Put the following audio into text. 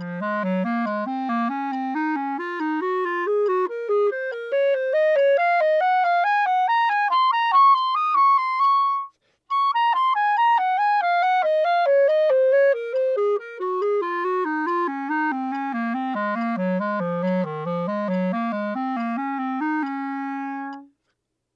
Mm-hmm.